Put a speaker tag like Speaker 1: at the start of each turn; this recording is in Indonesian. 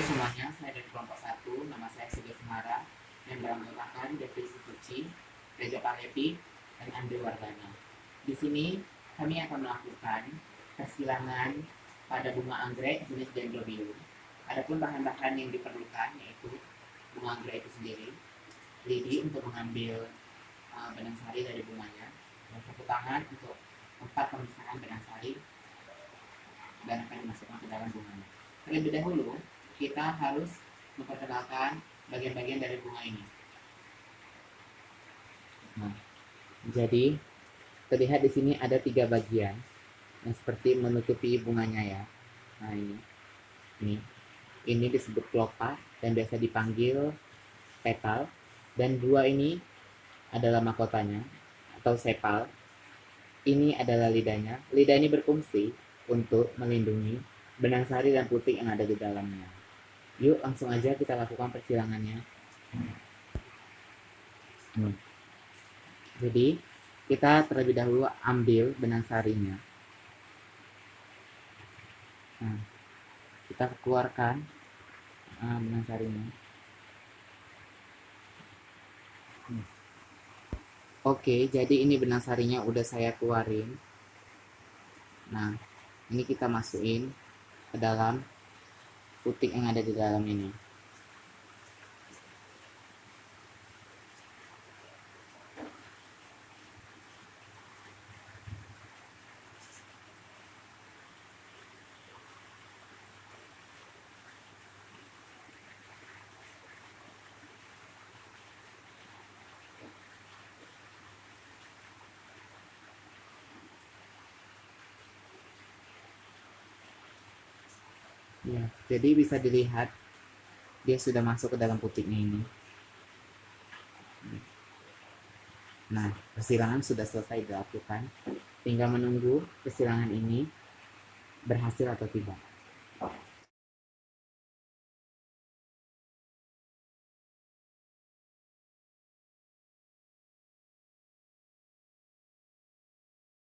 Speaker 1: Halo semuanya, saya dari kelompok 1, nama saya Sido Sumara, member anggotakan Devi Suci, Reja Palepi, dan Andre Wardana. Di sini, kami akan melakukan persilangan pada bunga anggrek jenis dendrobium. Adapun bahan-bahan yang diperlukan yaitu bunga anggrek itu sendiri, lidi untuk mengambil uh, benang sari dari bunganya, dan satu tangan untuk empat pemisahan benang sari dan akan dimasukkan ke dalam bunganya. Terlebih dahulu, kita harus memperkenalkan bagian-bagian dari bunga ini. Nah, jadi terlihat di sini ada tiga bagian yang seperti menutupi bunganya ya. Nah ini, ini, ini disebut kelopak dan biasa dipanggil petal. Dan dua ini adalah mahkotanya atau sepal. Ini adalah lidahnya. Lidah ini berfungsi untuk melindungi benang sari dan putih yang ada di dalamnya. Yuk langsung aja kita lakukan persilangannya. Hmm. Jadi kita terlebih dahulu ambil benang sarinya. Nah, kita keluarkan uh, benang sarinya. Hmm. Oke, jadi ini benang sarinya udah saya keluarin. Nah, ini kita masukin ke dalam putih yang ada di dalam ini. Ya, jadi bisa dilihat dia sudah masuk ke dalam putiknya ini. Nah, persilangan sudah selesai dilakukan. Tinggal menunggu persilangan ini berhasil atau tidak.